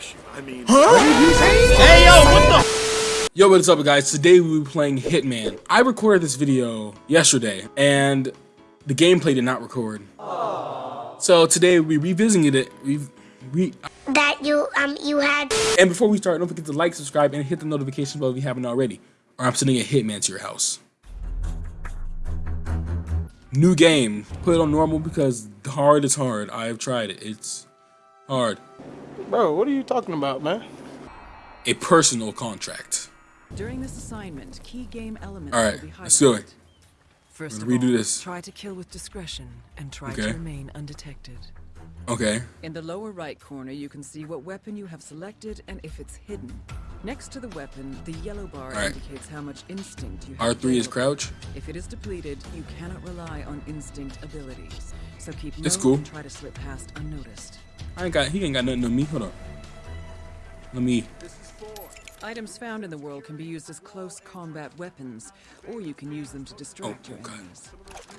kiss you. I mean, Hey yo, what the? Yo, what's up, guys? Today we'll be playing Hitman. I recorded this video yesterday, and the gameplay did not record. So today we revisiting it. We, we, that you um you had and before we start, don't forget to like, subscribe, and hit the notification bell if you haven't already, or I'm sending a Hitman to your house. New game. Put it on normal because hard is hard. I've tried it. It's hard. Bro, what are you talking about, man? A personal contract. During this assignment, key game elements All right, will be highlighted. let's do it. First We're of redo all, this. try to kill with discretion and try Okay. to remain undetected. Okay. In the lower right corner, you can see what weapon you have selected and if it's hidden. Next to the weapon, the yellow bar All right. indicates how much instinct you have. R3 is crouch. If it is depleted, you cannot rely on instinct abilities. So keep It's cool. and try to slip past unnoticed. I ain't got. He ain't got nothing on me. Hold on. Let me. Items found in the world can be used as close combat weapons, or you can use them to distract Oh, your okay. enemies.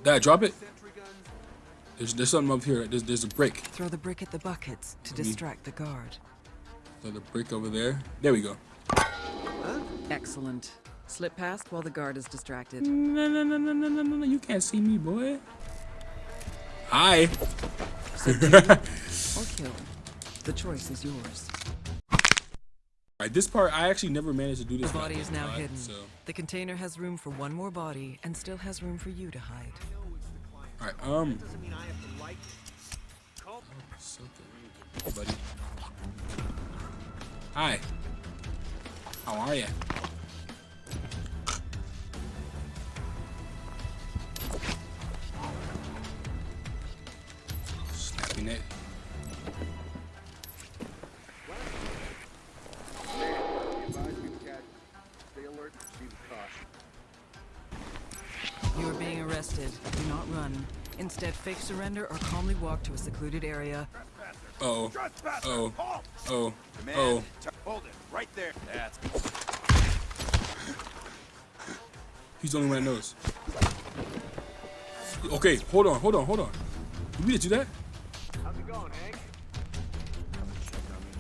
Did I drop it? There's there's something up here. There's there's a brick. Throw the brick at the buckets to me- distract the guard. There's a brick over there. There we go. Excellent. Slip past while the guard is distracted. No no no no no no no. no. You can't see me, boy. Hi. Or kill. The choice is yours. Alright, this part I actually never managed to do this. The body is now uh, hidden. So, The container has room for one more body and still has room for you to hide. alright. Um. So good. Buddy. Hi. How are you? Snapping it. Being arrested. Do not run. Instead, fake surrender or calmly walk to a secluded area. Oh. Oh. Oh. Oh. oh. hold it right there. That's He's the only one that knows. Okay, hold on, hold on, hold on. Did we just do that? How's it going, Hank?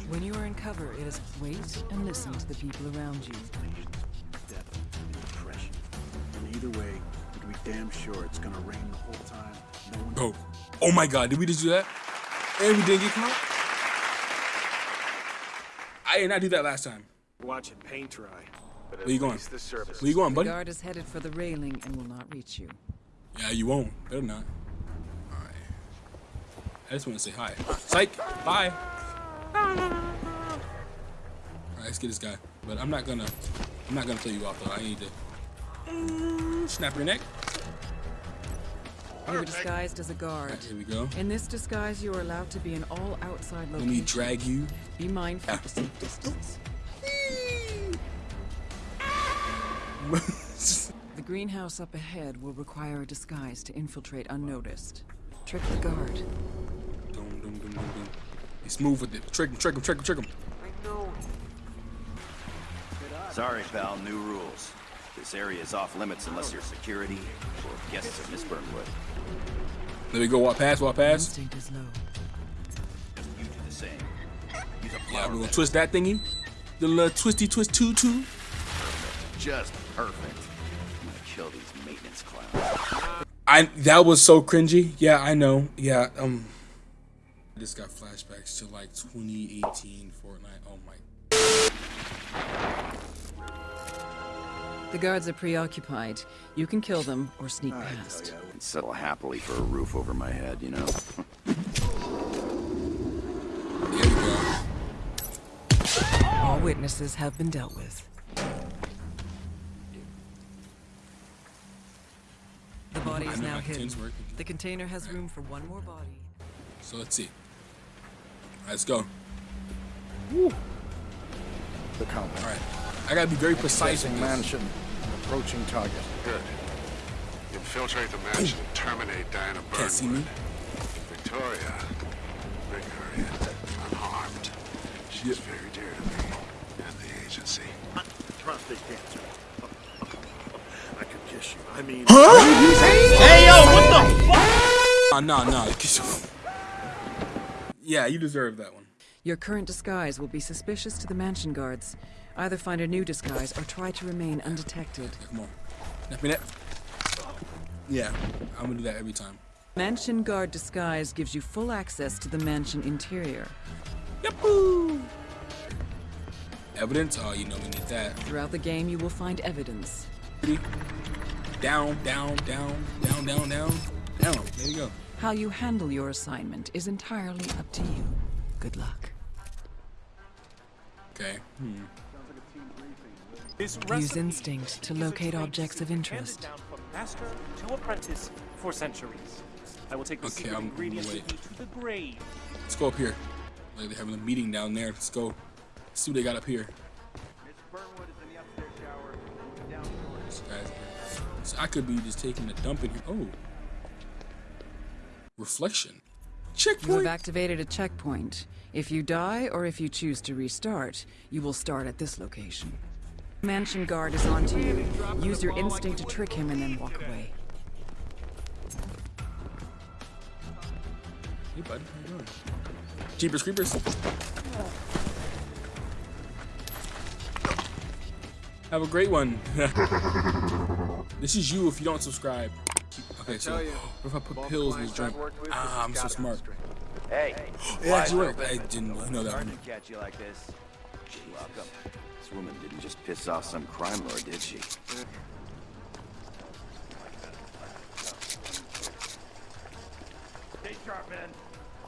When you are in cover, it is wait and listen to the people around you. depth and impression. And either way, you can be damn sure it's gonna rain the whole time. No one Oh. Oh my god, did we just do that? And we didn't get caught? I did not do that last time. watch it paint dry. But Where you going? the surface Where you going, buddy? The guard is headed for the railing and will not reach you. Yeah, you won't. Better not. Alright. I just want to say hi. Psych! Bye! Alright, let's get this guy. But I'm not gonna I'm not gonna throw you off though. I need to snap your neck. You were disguised as a guard. Here we go. In this disguise, you are allowed to be in all outside Let me drag you. Be mindful of the safe ah. distance. The greenhouse up ahead will require a disguise to infiltrate unnoticed. Trick the guard. Dum, dum, dum, dum, dum. Be smooth with it. Trick him, trick him, trick him, trick him. Sorry, pal, new rules. This area is off limits unless you're security or guests of Miss Burnwood. Let me go walk past, walk past. Instinct is low. You do the same. Use a Yeah, we're gonna twist that thingy. The little twisty twist tutu. Just perfect. I'm gonna kill these maintenance clowns. I that was so cringy. Yeah, I know. Yeah, um I just got flashbacks to like 2018 Fortnite. The guards are preoccupied. You can kill them or sneak I past. I wouldn't settle happily for a roof over my head, you know? There we go. All witnesses have been dealt with. The body is now how hidden. The container has room for one more body. So let's see. Let's go. Woo. The compound. All right. I gotta be very precise with Accessing this. mansion. Approaching target. Good. Infiltrate the mansion and terminate Diana Burnwood. Can't see me. Victoria, bring her in, unharmed. She's Yeah. very dear to me and the agency. prostate cancer. I could kiss you. I mean, Huh? Hey yo, what the fuck? Nah, nah, nah. Yeah, you deserve that one. Your current disguise will be suspicious to the mansion guards. Either find a new disguise or try to remain undetected. Come on. Snap me that. Yeah, I'm gonna do that every time. Mansion guard disguise gives you full access to the mansion interior. Yahoo! Evidence? Oh, you know we need that. Throughout the game, you will find evidence. Down, down, down, down, down, down, down. There you go. How you handle your assignment is entirely up to you. Good luck. Okay. Hmm. Use instinct to locate objects of interest. Down from master to apprentice for centuries. I will take the Okay, I'm- ingredients wait. to the grave. Let's go up here. Like they're having a meeting down there. Let's go. see what they got up here. This guy's- So I could be just taking a dump in here. Oh. Reflection. Checkpoint. You have activated a checkpoint. If you die or if you choose to restart, you will start at this location. Mansion guard is on to you. Use your instinct to trick him and then walk away. Hey, bud. How you doing? Jeepers Creepers. Have a great one. this is you if you don't subscribe. Okay, so what if I put pills in this drink? Ah, I'm so smart. Hey, It actually worked. I didn't know that Hard one. to catch you like this. Welcome. This woman didn't just piss off some crime lord, did she? Stay sharp, man.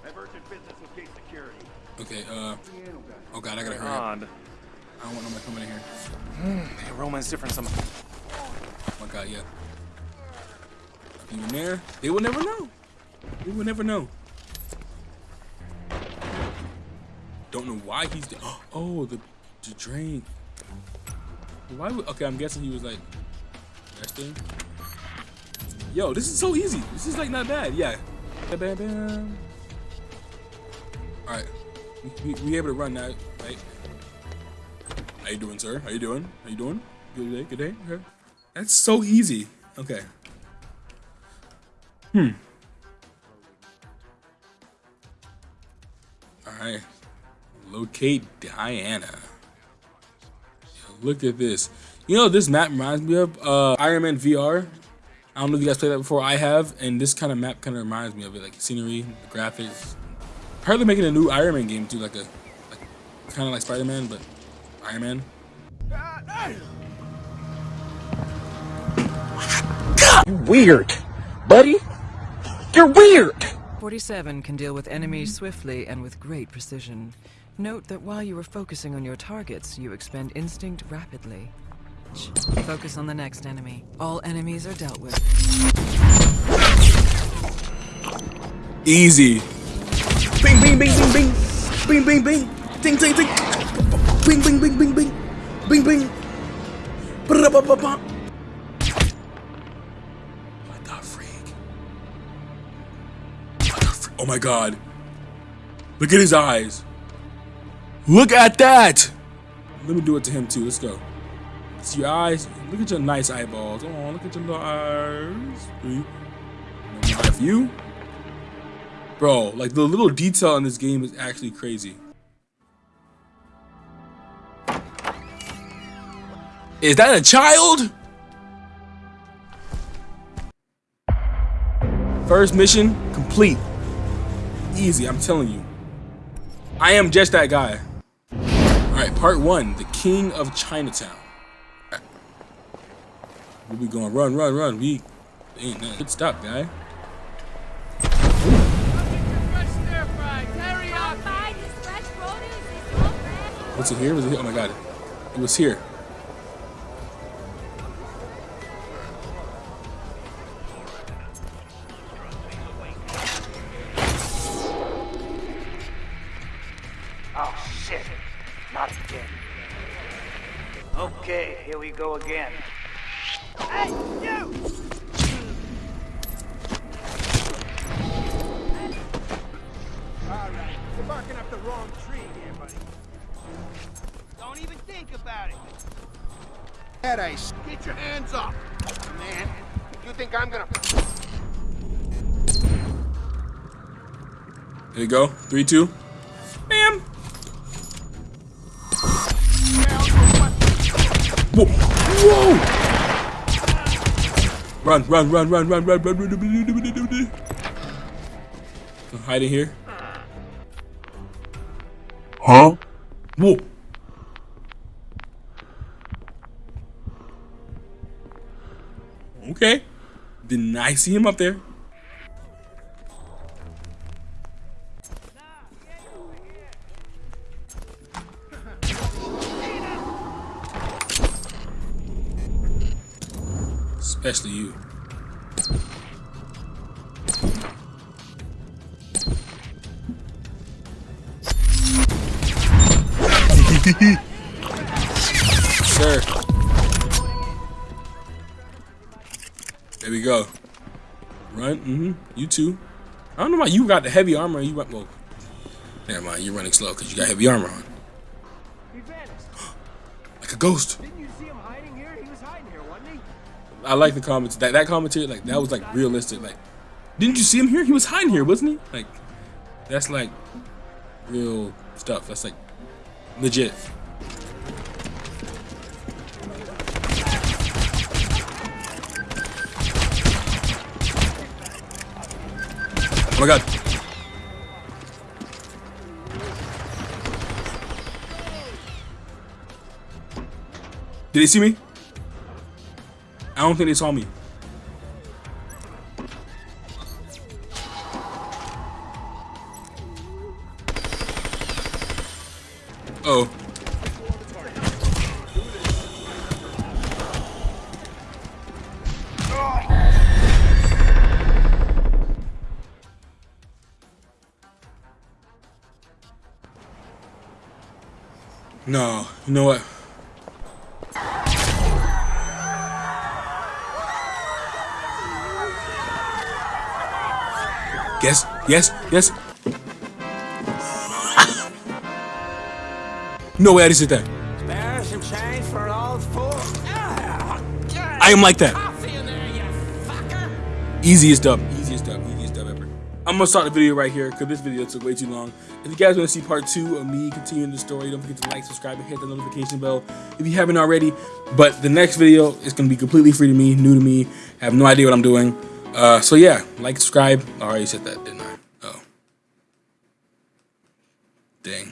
I have urgent business with gate security. Okay, uh. Oh god, I gotta hurry up. I don't want nobody coming in here. Hey, Roman's different some. Oh my god, yeah. You in there? They will never know. They will never know. Don't know why he's there. Oh, the, the drink. Why would, okay, I'm guessing he was like, resting. Yo, this is so easy. This is like not bad. Yeah. Bam, bam. All right. We, we, we able to run now, right? How you doing, sir? How you doing? How you doing? Good day, good day. Okay. That's so easy. Okay. Hmm. All right. Locate Diana. Yo, look at this. You know this map reminds me of? Uh, Iron Man VR. I don't know if you guys played that before. I have, and this kind of map kind of reminds me of it, like scenery, the graphics. Apparently making a new Iron Man game too, like a, like, kind of like Spider Man, but Iron Man. You're weird. Buddy? You're weird. 47 can deal with enemies swiftly and with great precision. Note that while you are focusing on your targets, you expend instinct rapidly. Focus on the next enemy. All enemies are dealt with. Easy. Bing, bing, bing, bing, bing. Bing, bing, bing. Ding, ding, ding. Bing, bing, bing, bing, bing. Bing, bing. Ba-da-ba-ba-ba. What the freak? What the freak? Oh my god. Look at his eyes. Look at that. Let me do it to him too. Let's go. See your eyes. Look at your nice eyeballs. Oh, look at your little eyes. See? You. Bro, like the little detail in this game is actually crazy. Is that a child? First mission complete. Easy, I'm telling you. I am just that guy. Alright, part one, the King of Chinatown. Where we going? Run, run, run. We ain't nothing. Good stop, guy. What's it here? Was it here? Oh my god. It was here. Again. Hey, you! Alright, you're barking up the wrong tree here, buddy. Don't even think about it. Headache. Get your hands up, man. You think I'm gonna... There you go. Three, two. Whoa! Whoa! Run, run, run, run, run, run, run, run, run, run, run, run, run, run. hiding here. Huh? Whoa! Okay. Didn't I see him up there? Especially you. Sir. There we go. Run. Mm-hmm. You too. I don't know why you got the heavy armor. You went well. Never mind. You're running slow because you got heavy armor on. He vanished. Like a ghost. I like the comments. That that commentary, like that was like realistic. Like, didn't you see him here? He was hiding here, wasn't he? Like, that's like real stuff. That's like legit. Oh my god. Did he see me? I don't think they saw me. Oh. No, you know what? Yes, yes, yes. no way I just did that. I am like that. Easiest dub, easiest dub, easiest dub ever. I'm gonna start the video right here because this video took way too long. If you guys want to see part two of me continuing the story, don't forget to like, subscribe, and hit the notification bell if you haven't already. But the next video is gonna be completely free to me, new to me, have no idea what I'm doing. Uh, so yeah, like, subscribe. I already said that, didn't I? Oh. Dang.